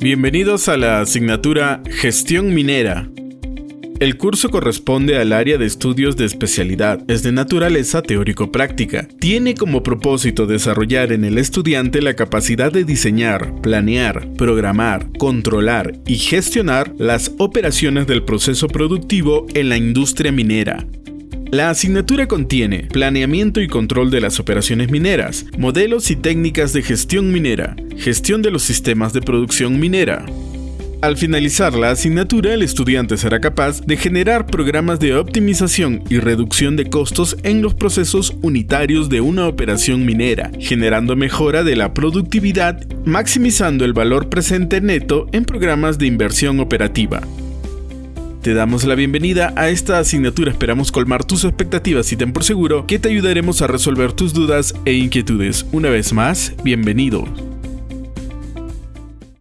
Bienvenidos a la asignatura Gestión Minera. El curso corresponde al área de estudios de especialidad, es de naturaleza teórico-práctica. Tiene como propósito desarrollar en el estudiante la capacidad de diseñar, planear, programar, controlar y gestionar las operaciones del proceso productivo en la industria minera. La asignatura contiene planeamiento y control de las operaciones mineras, modelos y técnicas de gestión minera, gestión de los sistemas de producción minera. Al finalizar la asignatura, el estudiante será capaz de generar programas de optimización y reducción de costos en los procesos unitarios de una operación minera, generando mejora de la productividad, maximizando el valor presente neto en programas de inversión operativa. Te damos la bienvenida a esta asignatura, esperamos colmar tus expectativas y ten por seguro que te ayudaremos a resolver tus dudas e inquietudes. Una vez más, bienvenido.